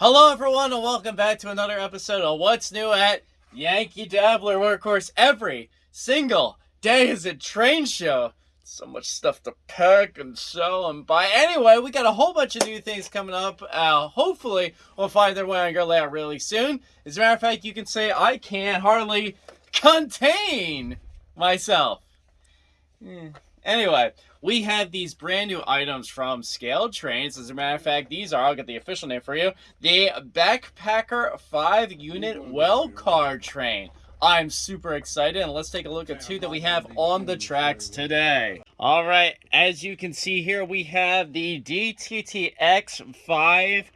Hello, everyone, and welcome back to another episode of What's New at Yankee Dabbler, where, of course, every single day is a train show. So much stuff to pack and sell and buy. Anyway, we got a whole bunch of new things coming up. Uh, hopefully, we'll find their way on your layout really soon. As a matter of fact, you can say I can't hardly contain myself. Hmm. Anyway, we have these brand new items from Scale Trains. As a matter of fact, these are, I'll get the official name for you, the Backpacker 5 unit well car train. I'm super excited and let's take a look at two that we have on the tracks today. All right, as you can see here, we have the DTTX 5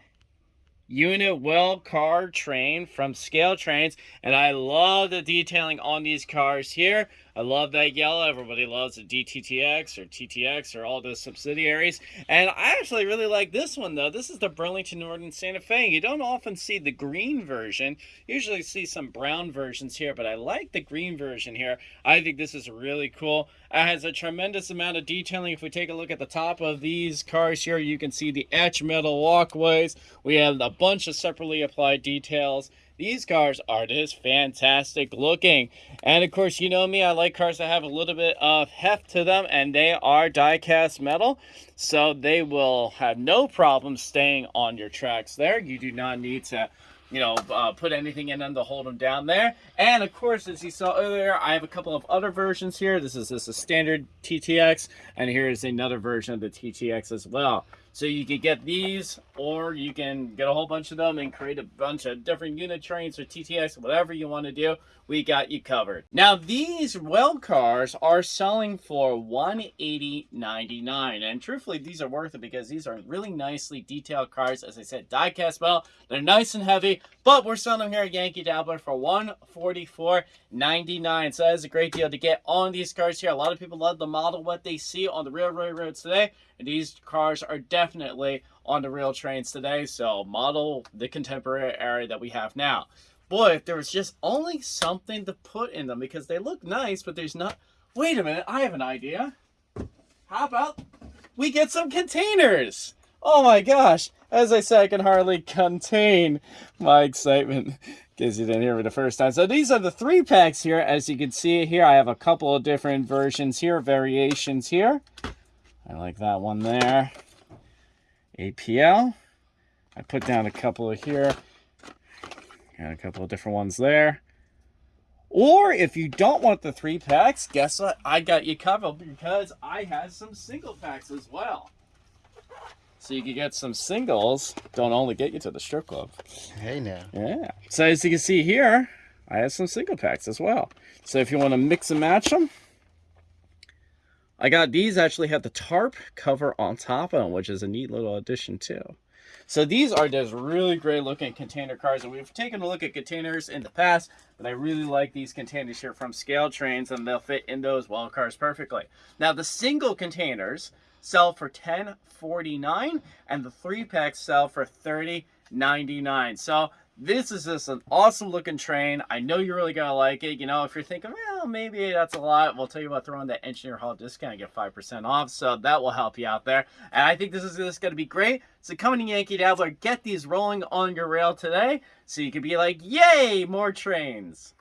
unit well car train from Scale Trains and I love the detailing on these cars here. I love that yellow. Everybody loves the DTTX or TTX or all those subsidiaries. And I actually really like this one, though. This is the Burlington Northern Santa Fe. You don't often see the green version. You usually see some brown versions here, but I like the green version here. I think this is really cool. It has a tremendous amount of detailing. If we take a look at the top of these cars here, you can see the etch metal walkways. We have a bunch of separately applied details. These cars are just fantastic looking. And of course, you know me, I like cars that have a little bit of heft to them, and they are die-cast metal. So they will have no problem staying on your tracks there. You do not need to you know, uh, put anything in them to hold them down there. And of course, as you saw earlier, I have a couple of other versions here. This is just a standard TTX, and here is another version of the TTX as well. So you can get these, or you can get a whole bunch of them and create a bunch of different unit trains or TTX, whatever you want to do. We got you covered. Now these well cars are selling for $180.99, and truthfully, these are worth it because these are really nicely detailed cars. As I said, die-cast well. They're nice and heavy, but we're selling them here at Yankee Dabbler for $144.99. So that is a great deal to get on these cars here. A lot of people love the model, what they see on the railroad roads today. And these cars are definitely on the rail trains today. So model the contemporary era that we have now. Boy, if there was just only something to put in them because they look nice, but there's not. Wait a minute, I have an idea. How about we get some containers? Oh my gosh. As I said, I can hardly contain my excitement because you didn't hear me the first time. So these are the three packs here. As you can see here, I have a couple of different versions here, variations here. I like that one there. APL. I put down a couple of here. Got a couple of different ones there. Or if you don't want the three packs, guess what? I got you covered because I have some single packs as well. So you can get some singles. Don't only get you to the strip club. Hey now. Yeah. So as you can see here, I have some single packs as well. So if you want to mix and match them, I got these actually have the tarp cover on top of them, which is a neat little addition too. So these are just really great looking container cars. And we've taken a look at containers in the past, but I really like these containers here from Scale Trains and they'll fit in those well cars perfectly. Now the single containers sell for $10.49 and the three packs sell for $30.99. So this is just an awesome looking train. I know you're really gonna like it. You know, if you're thinking, well, maybe that's a lot, we'll tell you about throwing that Engineer Hall discount, get 5% off. So that will help you out there. And I think this is just gonna be great. So come to Yankee Dabbler, get these rolling on your rail today so you can be like, yay, more trains.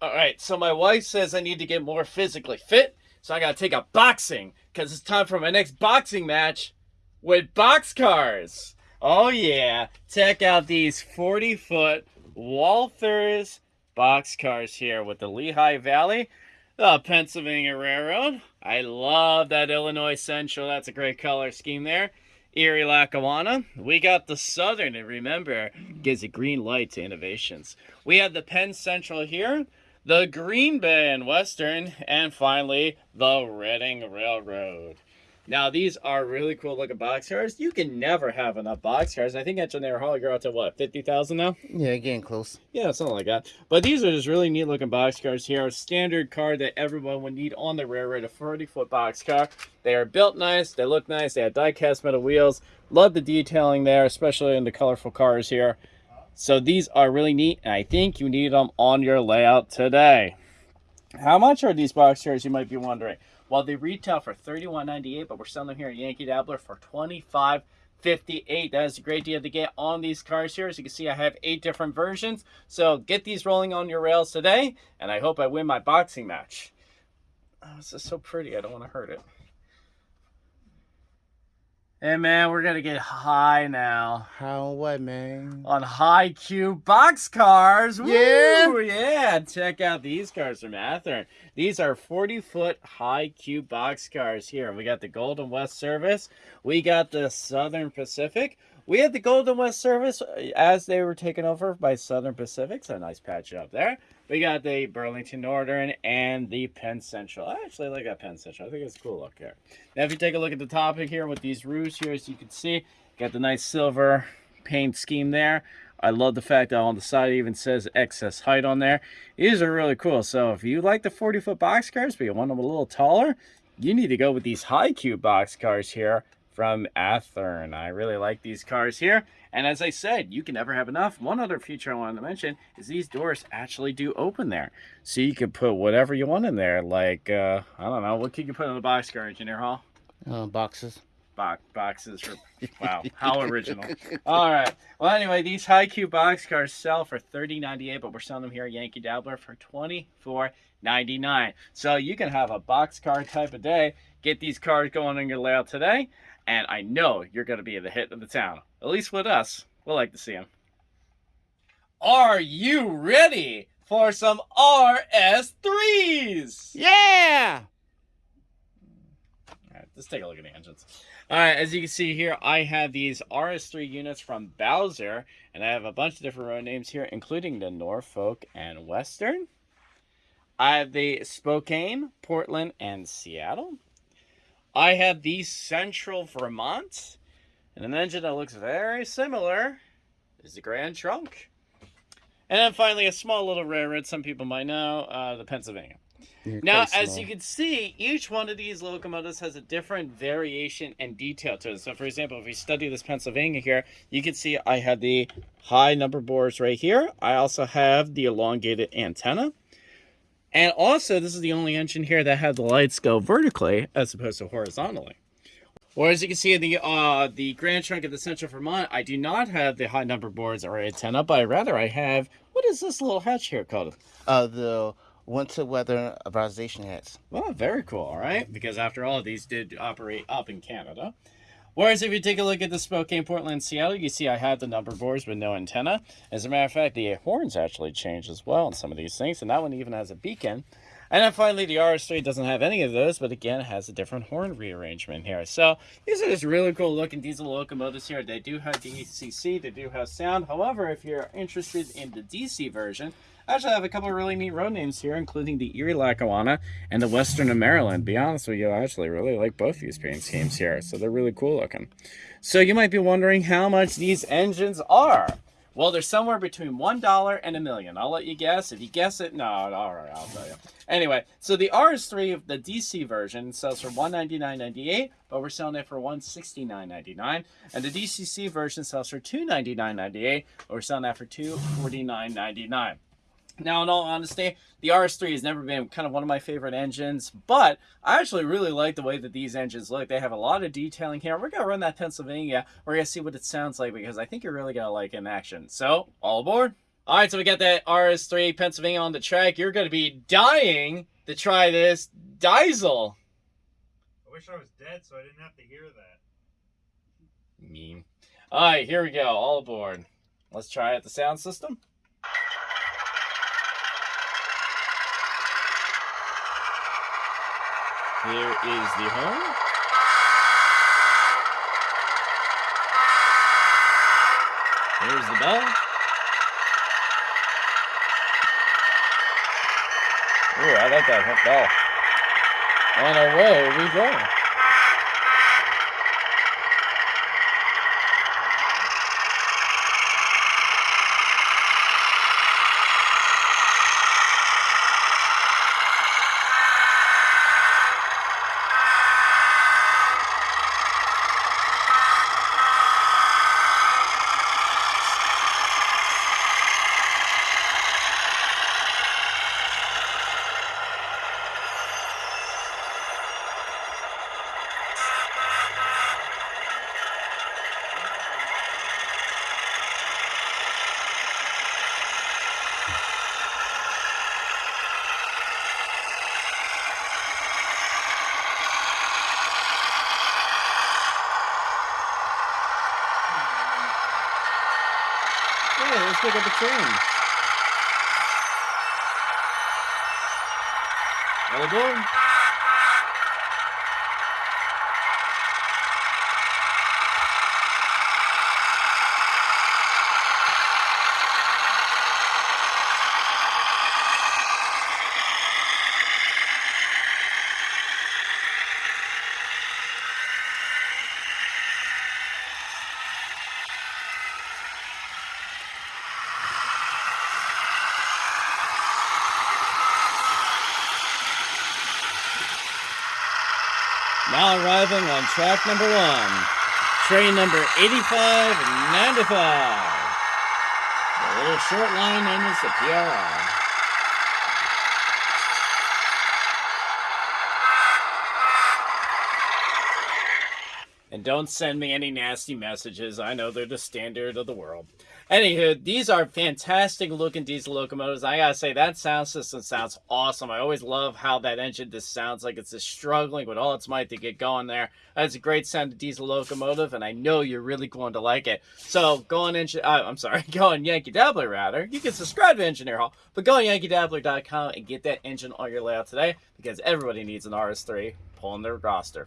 All right, so my wife says I need to get more physically fit. So I gotta take up boxing because it's time for my next boxing match with boxcars. Oh yeah, check out these 40 foot Walthers boxcars here with the Lehigh Valley, the Pennsylvania Railroad. I love that Illinois Central. That's a great color scheme there. Erie Lackawanna. We got the Southern, and remember, gives a green light to innovations. We have the Penn Central here, the Green Bay and Western, and finally, the Reading Railroad. Now, these are really cool looking box cars. You can never have enough box cars. I think Engineer Hall, you're out to what, 50,000 now? Yeah, getting close. Yeah, something like that. But these are just really neat looking box cars here. A standard car that everyone would need on the railroad, a 40 foot box car. They are built nice, they look nice, they have die cast metal wheels. Love the detailing there, especially in the colorful cars here. So these are really neat, and I think you need them on your layout today. How much are these box cars, you might be wondering? While they retail for $31.98, but we're selling them here at Yankee Dabbler for $25.58. that is a great deal to get on these cars here. As you can see i have eight different versions. So get these rolling on your rails today and i hope i win my boxing match. Oh this is so pretty. I don't want to hurt it Hey man, we're gonna get high now. How what, man? On high cube box cars. Woo! Yeah. Yeah. Check out these cars from Athearn. These are 40 foot high cube box cars here. We got the Golden West service. We got the Southern Pacific. We had the Golden West service uh, as they were taken over by Southern Pacific. So nice patch up there. We got the Burlington Northern and the Penn Central. I actually like that Penn Central. I think it's a cool look here. Now, if you take a look at the topic here with these roofs here, as you can see, got the nice silver paint scheme there. I love the fact that on the side it even says excess height on there. These are really cool. So if you like the 40 foot box cars, but you want them a little taller, you need to go with these high cube box cars here from Athearn. I really like these cars here. And as I said, you can never have enough. One other feature I wanted to mention is these doors actually do open there. So you can put whatever you want in there. Like, uh, I don't know, what could you put in the boxcar, Engineer Hall? Uh, boxes. Box, boxes for, wow, how original. All right. Well, anyway, these high cube box cars sell for $30.98, but we're selling them here at Yankee Dabbler for $24.99. So you can have a box car type of day. Get these cars going on your layout today and I know you're going to be the hit of the town. At least with us. We'll like to see him. Are you ready for some RS3s? Yeah! All right, let's take a look at the engines. All right, as you can see here, I have these RS3 units from Bowser, and I have a bunch of different road names here, including the Norfolk and Western. I have the Spokane, Portland, and Seattle. I have the Central Vermont, and an engine that looks very similar is the Grand Trunk. And then finally, a small little railroad, some people might know, uh, the Pennsylvania. You're Now, as you can see, each one of these locomotives has a different variation and detail to it. So, for example, if we study this Pennsylvania here, you can see I have the high number boards right here. I also have the elongated antenna. And also, this is the only engine here that had the lights go vertically as opposed to horizontally. Or as you can see in the uh, the Grand Trunk of the Central Vermont, I do not have the high number boards or antenna, but rather I have, what is this little hatch here called? Uh, the winter weather authorization hats. Well, very cool, all right? Because after all, these did operate up in Canada. Whereas if you take a look at the Spokane, Portland, Seattle, you see I have the number boards with no antenna. As a matter of fact, the horns actually change as well on some of these things, and that one even has a beacon. And then finally, the RS3 doesn't have any of those, but again, it has a different horn rearrangement here. So these are just really cool looking diesel locomotives here. They do have DCC, they do have sound. However, if you're interested in the DC version, I actually have a couple of really neat road names here, including the Erie Lackawanna and the Western of Maryland. Be honest with you, I actually really like both these paint schemes here, so they're really cool looking. So you might be wondering how much these engines are. Well, they're somewhere between $1 and a million. I'll let you guess. If you guess it, no, all right, I'll tell you. Anyway, so the RS3 of the DC version sells for $199.98, but we're selling it for $169.99. And the DCC version sells for $299.98, but we're selling that for $249.99. Now, in all honesty, the RS3 has never been kind of one of my favorite engines, but I actually really like the way that these engines look. They have a lot of detailing here. We're going to run that Pennsylvania. We're going to see what it sounds like because I think you're really going to like it in action. So, all aboard. All right, so we got that RS3 Pennsylvania on the track. You're going to be dying to try this diesel. I wish I was dead so I didn't have to hear that. Mean. All right, here we go. All aboard. Let's try out the sound system. Here is the horn. Here's the bell. Ooh, I like that bell. And away we go. Pick up a train. All aboard. On track number one, train number 8595. The little short line known as the PRR. And don't send me any nasty messages. I know they're the standard of the world. Anywho, these are fantastic looking diesel locomotives. I gotta say, that sound system sounds awesome. I always love how that engine just sounds like it's just struggling with all its might to get going there. That's a great sound diesel locomotive, and I know you're really going to like it. So go on, engine, uh, I'm sorry, go on Yankee Dabbler rather. You can subscribe to Engineer Hall, but go on yankeedabbler.com and get that engine on your layout today because everybody needs an RS3 pulling their roster.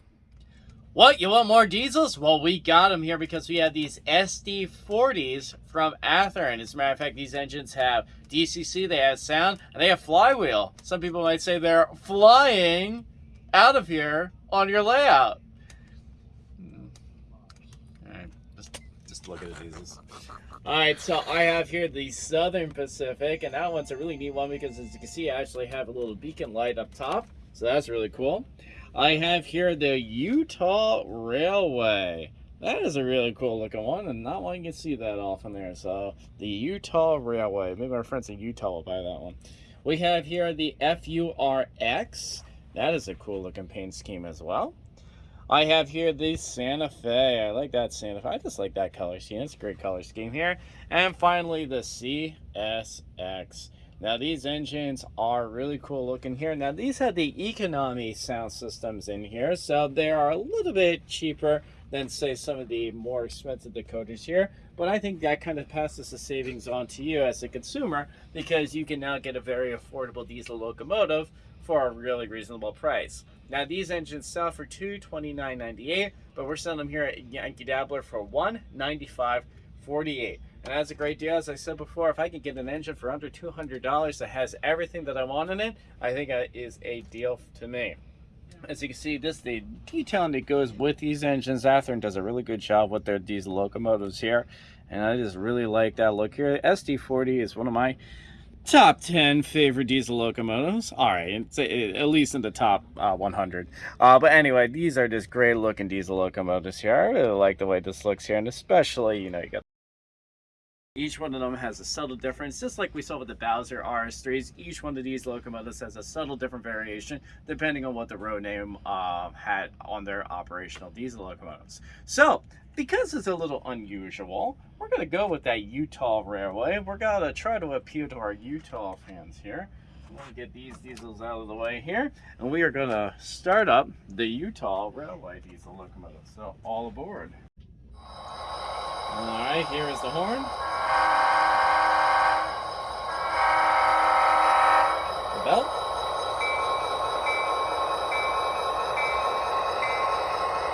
What, you want more diesels? Well, we got them here because we have these SD40s from Athearn. As a matter of fact, these engines have DCC, they have sound, and they have flywheel. Some people might say they're flying out of here on your layout. All right, just, just look at the diesels. All right, so I have here the Southern Pacific, and that one's a really neat one because as you can see, I actually have a little beacon light up top. So that's really cool. I have here the Utah Railway. That is a really cool looking one, and not one you can see that often there. So, the Utah Railway. Maybe our friends in Utah will buy that one. We have here the FURX. That is a cool looking paint scheme as well. I have here the Santa Fe. I like that Santa Fe. I just like that color scheme. It's a great color scheme here. And finally, the CSX. Now these engines are really cool looking here. Now these have the economy sound systems in here, so they are a little bit cheaper than say some of the more expensive decoders here. But I think that kind of passes the savings on to you as a consumer because you can now get a very affordable diesel locomotive for a really reasonable price. Now these engines sell for $229.98, but we're selling them here at Yankee Dabbler for $195.48. And that's a great deal. As I said before, if I can get an engine for under $200 that has everything that I want in it, I think that is a deal to me. As you can see, this the detailing that goes with these engines. Athearn does a really good job with their diesel locomotives here. And I just really like that look here. The SD40 is one of my top 10 favorite diesel locomotives all right it's at least in the top uh, 100 uh, but anyway these are just great looking diesel locomotives here i really like the way this looks here and especially you know you got each one of them has a subtle difference, just like we saw with the Bowser RS3s. Each one of these locomotives has a subtle different variation depending on what the road name uh, had on their operational diesel locomotives. So, because it's a little unusual, we're going to go with that Utah Railway. We're going to try to appeal to our Utah fans here. To get these diesels out of the way here, and we are going to start up the Utah Railway diesel locomotive. So, all aboard. All right, here is the horn. Bell.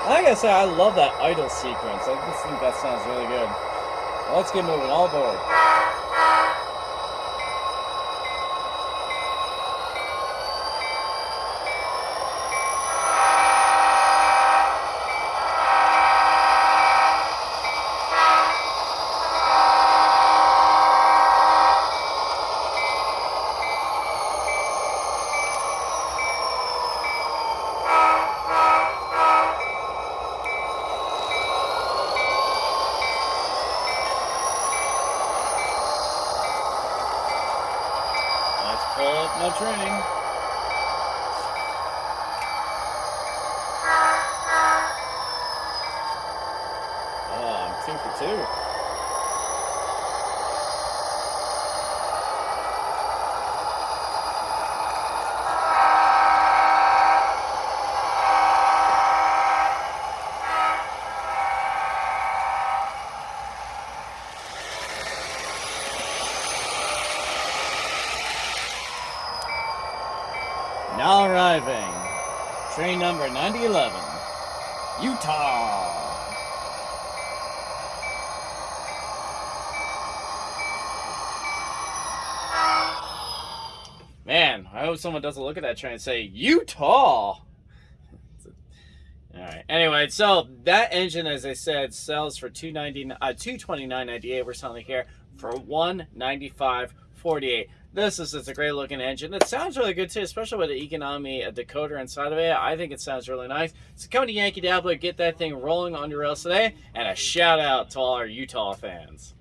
I gotta say, I love that idle sequence. I just think that sounds really good. Well, let's get moving. All aboard. No training. Oh, I'm two for two. Now arriving, train number 9011, Utah. Man, I hope someone doesn't look at that train and say, Utah! Alright, anyway, so that engine, as I said, sells for 290 uh, 229.98. We're selling here for 195.48. This is it's a great looking engine. It sounds really good too, especially with the economy decoder inside of it. I think it sounds really nice. So come to Yankee Dabbler, get that thing rolling on your rails today, and a shout out to all our Utah fans.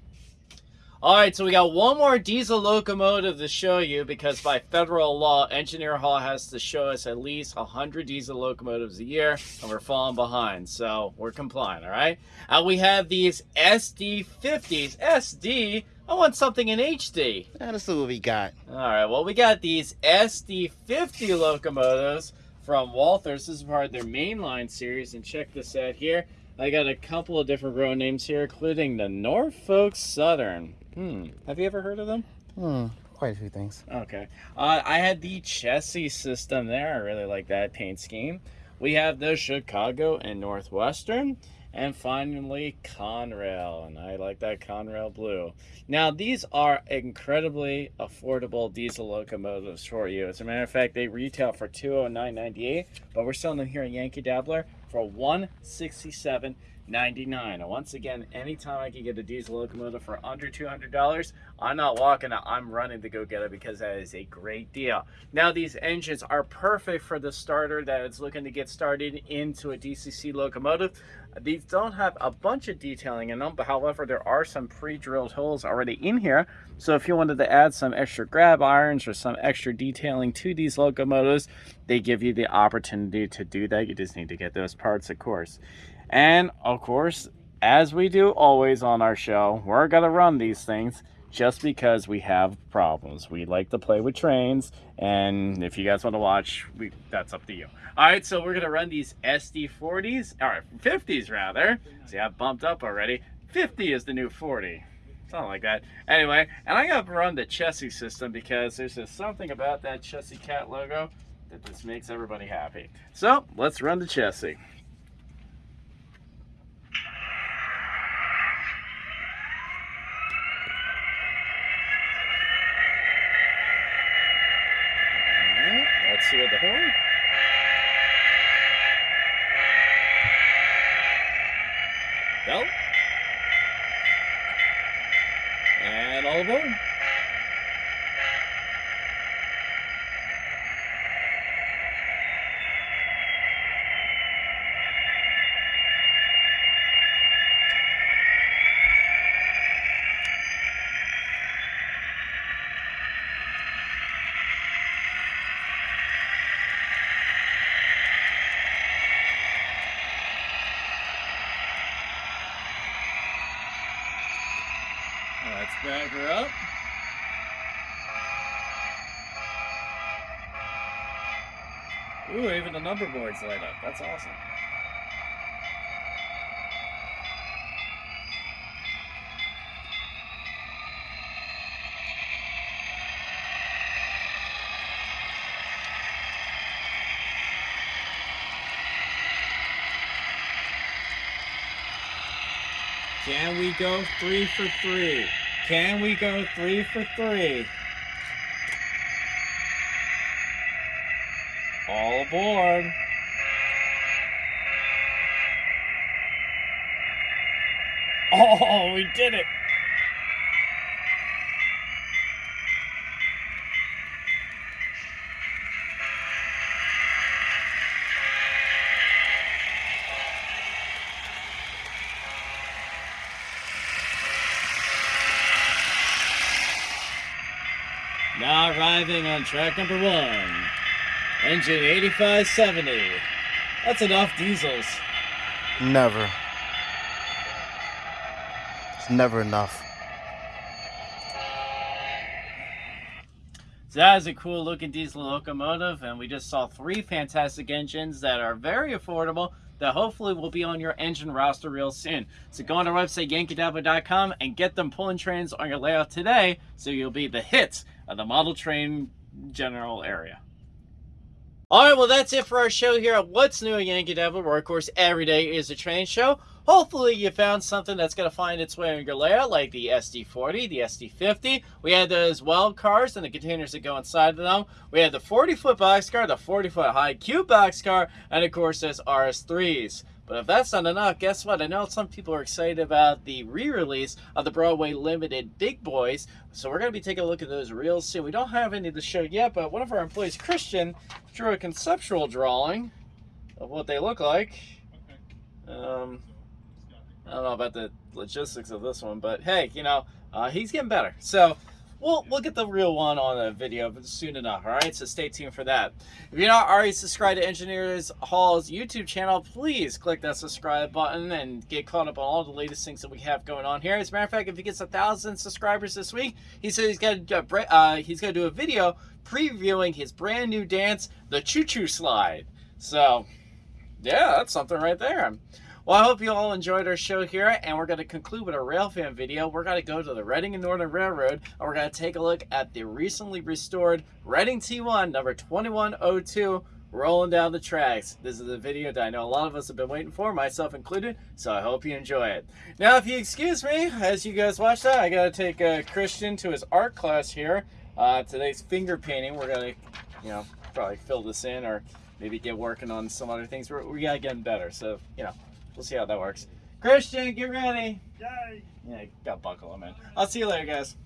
All right, so we got one more diesel locomotive to show you because by federal law, Engineer Hall has to show us at least 100 diesel locomotives a year, and we're falling behind, so we're complying, all right? Uh, we have these SD50s. SD? I want something in HD. See what we got. All right, well, we got these SD50 locomotives from Walthers. This is part of their mainline series, and check this out here. I got a couple of different road names here, including the Norfolk Southern. Hmm. Have you ever heard of them? Hmm. Quite a few things. Okay. Uh, I had the Chessie system there. I really like that paint scheme. We have the Chicago and Northwestern. And finally, Conrail. And I like that Conrail blue. Now, these are incredibly affordable diesel locomotives for you. As a matter of fact, they retail for $209.98, but we're selling them here at Yankee Dabbler for $167 99 and once again anytime i can get a diesel locomotive for under 200 dollars i'm not walking i'm running to go get it because that is a great deal now these engines are perfect for the starter that is looking to get started into a dcc locomotive these don't have a bunch of detailing in them but however there are some pre-drilled holes already in here. So if you wanted to add some extra grab irons or some extra detailing to these locomotives they give you the opportunity to do that. You just need to get those parts of course. And of course, as we do always on our show, we're going to run these things just because we have problems. We like to play with trains, and if you guys want to watch, we, that's up to you. All right, so we're going to run these SD40s, or 50s rather. See, I bumped up already. 50 is the new 40. Something like that. Anyway, and I got to run the Chessie system because there's just something about that Chessie Cat logo that just makes everybody happy. So, let's run the Chessie. see with the horn. Go. And all aboard. Let's back up. Ooh, even the number boards light up. That's awesome. Can we go three for three? Can we go three for three? All aboard. Oh, we did it. Now arriving on track number one, engine 8570. That's enough diesels. Never. It's never enough. So that is a cool looking diesel locomotive and we just saw three fantastic engines that are very affordable that hopefully will be on your engine roster real soon. So go on our website yankeedabbler.com and get them pulling trains on your layout today so you'll be the hits of the model train general area. All right, well, that's it for our show here at What's New at Yankee Dabbler, where, of course, every day is a train show. Hopefully, you found something that's going to find its way in your layout, like the SD40, the SD50. We had those well cars and the containers that go inside of them. We had the 40 foot boxcar, the 40 foot high cube boxcar, and, of course, those RS3s. But if that's not enough, guess what? I know some people are excited about the re-release of the Broadway Limited Big Boys, so we're going to be taking a look at those real soon. We don't have any to show yet, but one of our employees, Christian, drew a conceptual drawing of what they look like. Um, I don't know about the logistics of this one, but hey, you know, uh, he's getting better. So we'll we'll get the real one on a video soon enough. All right, so stay tuned for that. If you're not already subscribed to Engineers Hall's YouTube channel, please click that subscribe button and get caught up on all the latest things that we have going on here. As a matter of fact, if he gets a thousand subscribers this week, he said he's got to uh, he's going to do a video previewing his brand new dance, the Choo Choo Slide. So, yeah, that's something right there. Well, I hope you all enjoyed our show here, and we're going to conclude with a railfan video. We're going to go to the Reading and Northern Railroad, and we're going to take a look at the recently restored Reading T1 number 2102 rolling down the tracks. This is a video that I know a lot of us have been waiting for, myself included, so I hope you enjoy it. Now, if you excuse me, as you guys watch that, I got to take uh, Christian to his art class here. Uh, today's finger painting. We're going to, you know, probably fill this in or maybe get working on some other things. We're, we got to get better, so, you know. We'll see how that works. Christian, get ready. Yay! Yeah, got buckle him in. I'll see you later, guys.